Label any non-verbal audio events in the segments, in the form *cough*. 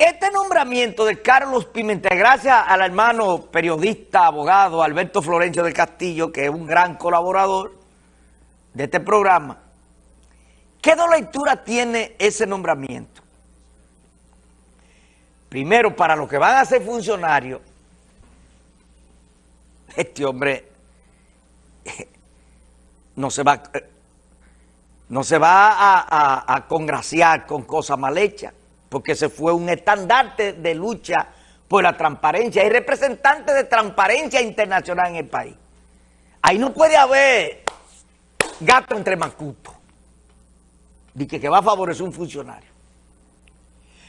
Este nombramiento de Carlos Pimentel, gracias al hermano periodista, abogado Alberto Florencio del Castillo, que es un gran colaborador de este programa, ¿qué lectura tiene ese nombramiento? Primero, para los que van a ser funcionarios, este hombre *laughs* no se va, no se va a congraciar con cosas mal hechas porque se fue un estandarte de lucha por la transparencia, es representante de transparencia internacional en el país. Ahí no puede haber gato entre macutos, de que, que va a favorecer un funcionario.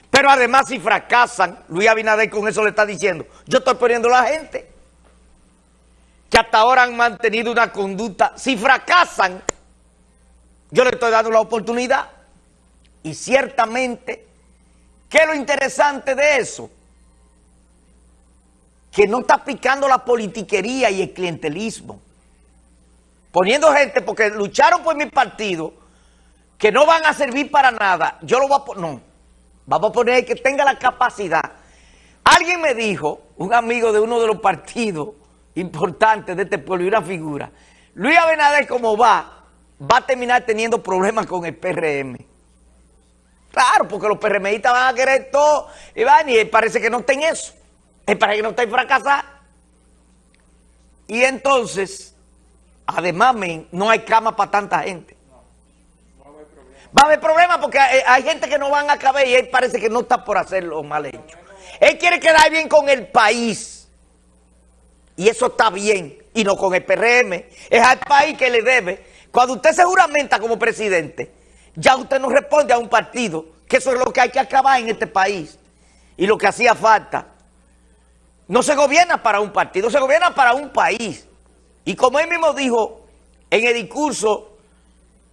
Pero además si fracasan, Luis Abinader con eso le está diciendo, yo estoy poniendo a la gente que hasta ahora han mantenido una conducta, si fracasan, yo le estoy dando la oportunidad y ciertamente ¿Qué es lo interesante de eso? Que no está picando la politiquería y el clientelismo. Poniendo gente, porque lucharon por mi partido, que no van a servir para nada. Yo lo voy a poner, no. Vamos a poner que tenga la capacidad. Alguien me dijo, un amigo de uno de los partidos importantes de este pueblo y una figura, Luis Abinader como va, va a terminar teniendo problemas con el PRM. Claro, porque los PRMistas van a querer todo y van y parece que no estén eso. Es para que no estén fracasados. Y entonces, además, no hay cama para tanta gente. Va a haber problemas porque hay, gente que no van a caber y él parece que no está por hacer lo mal hecho. Él quiere quedar bien con el país. Y eso está bien. Y no con el PRM. Es al país que le debe. Cuando usted se juramenta como presidente ya usted no responde a un partido, que eso es lo que hay que acabar en este país. Y lo que hacía falta. No se gobierna para un partido, se gobierna para un país. Y como él mismo dijo en el discurso,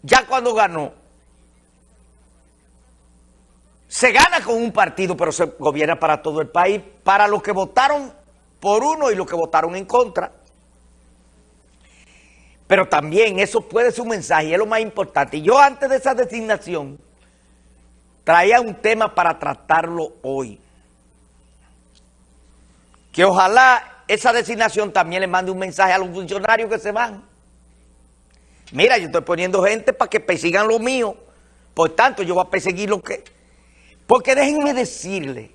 ya cuando ganó, se gana con un partido, pero se gobierna para todo el país, para los que votaron por uno y los que votaron en contra. Pero también eso puede ser un mensaje, y es lo más importante. Y yo antes de esa designación traía un tema para tratarlo hoy. Que ojalá esa designación también le mande un mensaje a los funcionarios que se van. Mira, yo estoy poniendo gente para que persigan lo mío. Por tanto, yo voy a perseguir lo que... Porque déjenme decirle,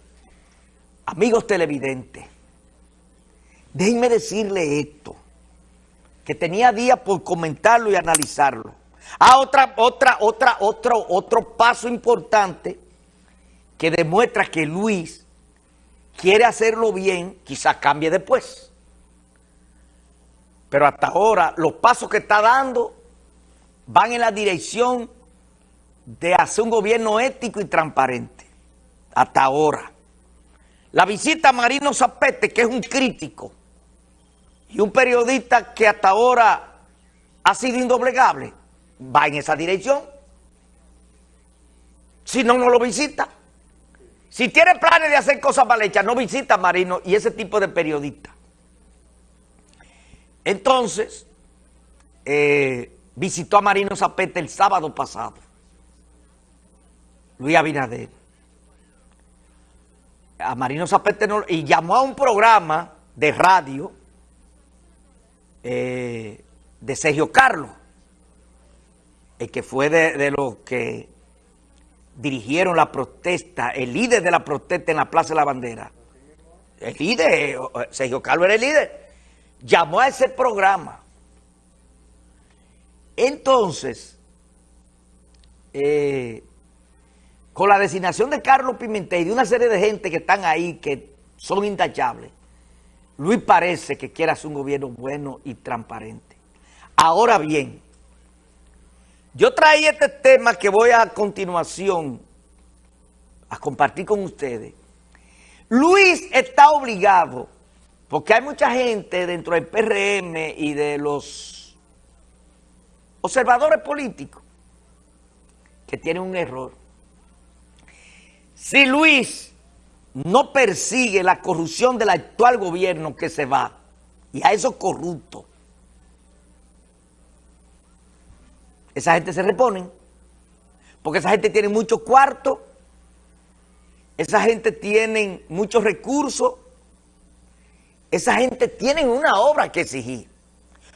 amigos televidentes, déjenme decirle esto que tenía días por comentarlo y analizarlo. Ah, otra, otra, otra, otro, otro paso importante que demuestra que Luis quiere hacerlo bien, quizás cambie después. Pero hasta ahora los pasos que está dando van en la dirección de hacer un gobierno ético y transparente. Hasta ahora. La visita a Marino Zapete, que es un crítico, y un periodista que hasta ahora ha sido indoblegable, va en esa dirección. Si no, no lo visita. Si tiene planes de hacer cosas mal hechas, no visita a Marino y ese tipo de periodista. Entonces, eh, visitó a Marino Zapete el sábado pasado. Luis Abinader. A Marino Zapete no, y llamó a un programa de radio eh, de Sergio Carlos, el que fue de, los que dirigieron la protesta, el líder de la protesta en la Plaza de la Bandera. El líder, eh, Sergio Carlos era el líder. Llamó a ese programa. Entonces, eh, con la designación de Carlos Pimentel y de una serie de gente que están ahí, que son intachables, Luis parece que quiere hacer un gobierno bueno y transparente. Ahora bien, yo traí este tema que voy a continuación a compartir con ustedes. Luis está obligado, porque hay mucha gente dentro del PRM y de los observadores políticos que tienen un error. Si Luis no persigue la corrupción del actual gobierno que se va y a esos corruptos, esa gente se reponen porque esa gente tiene mucho cuarto esa gente tiene muchos recursos, esa gente tiene una obra que exigir.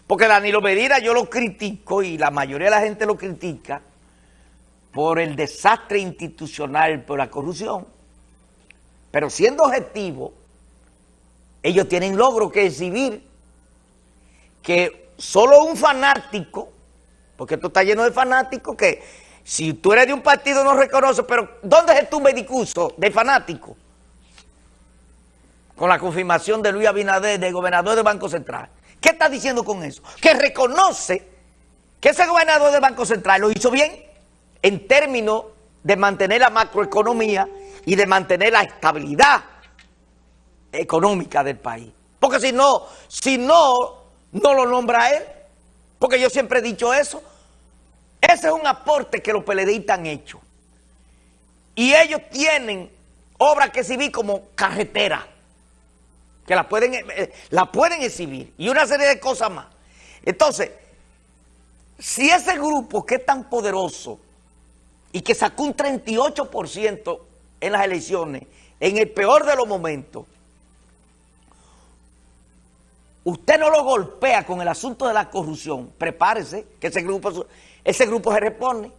Porque Danilo Medina yo lo critico y la mayoría de la gente lo critica por el desastre institucional, por la corrupción. Pero siendo objetivo, ellos tienen logro que exhibir que solo un fanático, porque esto está lleno de fanáticos que si tú eres de un partido no reconoce, pero ¿dónde es tu discurso de fanático? Con la confirmación de Luis Abinader, del gobernador del Banco Central. ¿Qué está diciendo con eso? Que reconoce que ese gobernador del Banco Central lo hizo bien en términos de mantener la macroeconomía y de mantener la estabilidad económica del país. Porque si no, si no, no lo nombra él. Porque yo siempre he dicho eso. Ese es un aporte que los PLDistas han hecho. Y ellos tienen obras que exhibir como carretera, que la pueden, eh, la pueden exhibir, y una serie de cosas más. Entonces, si ese grupo que es tan poderoso y que sacó un 38% en las elecciones, en el peor de los momentos, usted no lo golpea con el asunto de la corrupción, prepárese que ese grupo, ese grupo se repone.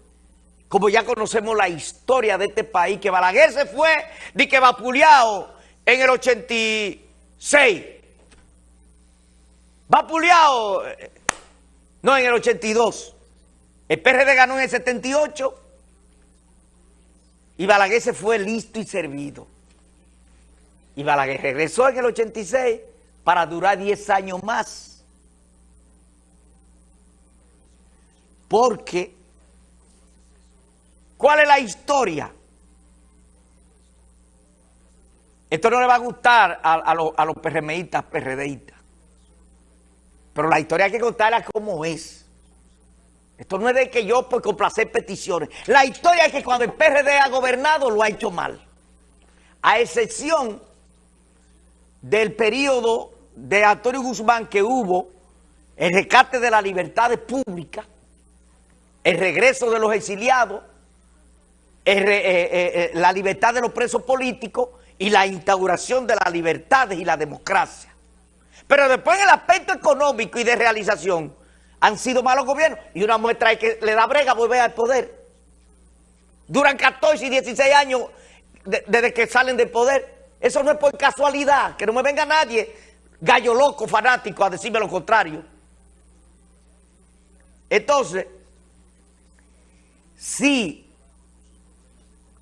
Como ya conocemos la historia de este país, que Balaguer se fue de que vapuleado en el 86. Vapuleado, eh, no, en el 82. El PRD ganó en el 78 y Balaguer se fue listo y servido. Y Balaguer regresó en el 86 para durar 10 años más. Porque, ¿cuál es la historia? Esto no le va a gustar a, los, a los PRMistas, PRDistas. Pero la historia hay que contarla como es. Esto no es de que yo por complacer peticiones. La historia es que cuando el PRD ha gobernado lo ha hecho mal. A excepción del periodo de Antonio Guzmán que hubo el rescate de las libertades públicas, el regreso de los exiliados, eh, eh, eh, la libertad de los presos políticos y la instauración de las libertades y la democracia. Pero después en el aspecto económico y de realización, han sido malos gobiernos. Y una muestra es que le da brega volver al poder. Duran 14 y 16 años desde que salen del poder. Eso no es por casualidad, que no me venga nadie, gallo loco, fanático, a decirme lo contrario. Entonces, si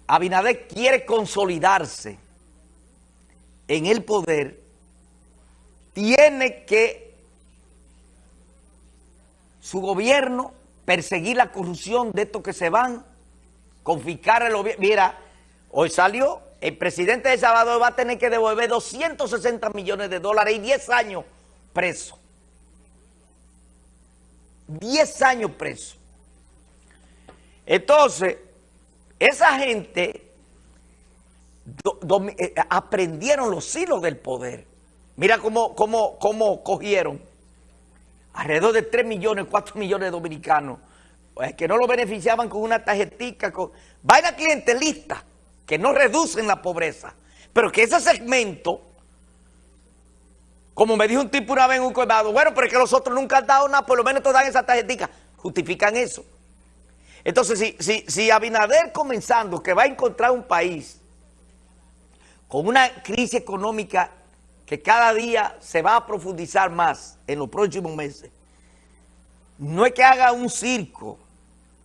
Abinader quiere consolidarse en el poder, tiene que su gobierno, perseguir la corrupción de estos que se van, confiscar el gobierno. Mira, hoy salió, el presidente de Salvador va a tener que devolver 260 millones de dólares y 10 años preso. 10 años preso. Entonces, esa gente eh, aprendieron los hilos del poder. Mira cómo, cómo, cómo cogieron alrededor de 3 millones, 4 millones de dominicanos, pues, que no lo beneficiaban con una tarjetita, con vaina clientelista, que no reducen la pobreza, pero que ese segmento, como me dijo un tipo una vez en un colmado, bueno, pero es que los otros nunca han dado nada, por lo menos te dan esa tarjetita, justifican eso. Entonces, si, si, si Abinader comenzando, que va a encontrar un país con una crisis económica que cada día se va a profundizar más en los próximos meses, no es que haga un circo,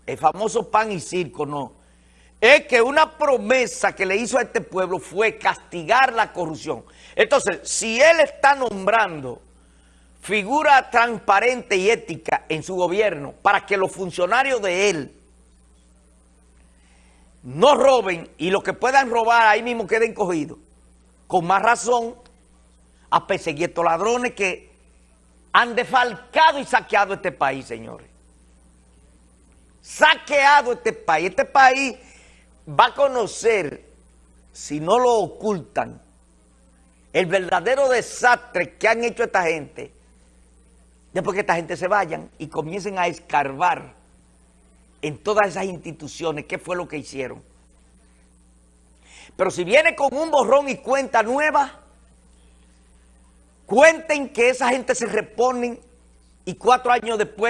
el famoso pan y circo, no. Es que una promesa que le hizo a este pueblo fue castigar la corrupción. Entonces, si él está nombrando figura transparente y ética en su gobierno para que los funcionarios de él no roben y los que puedan robar ahí mismo queden cogidos, con más razón a perseguir estos ladrones que han defalcado y saqueado este país, señores. Saqueado este país. Este país va a conocer, si no lo ocultan, el verdadero desastre que han hecho esta gente, después que esta gente se vayan y comiencen a escarbar en todas esas instituciones qué fue lo que hicieron. Pero si viene con un borrón y cuenta nueva, cuenten que esa gente se reponen y cuatro años después